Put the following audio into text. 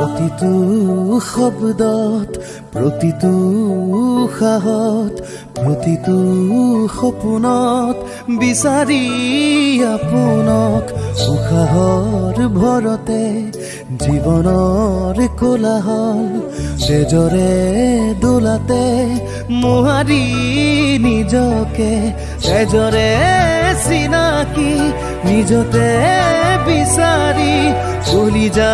প্ৰতিটো শব্দত প্ৰতিটো উশাহত প্ৰতিটো সপোনত বিচাৰি আপোনক উশাহৰ ভৰতে জীৱনৰ কোলাহল তেজৰে দোলাতে মোহাৰি নিজকে তেজৰে চিনাকি নিজতে বিচাৰি চলি যা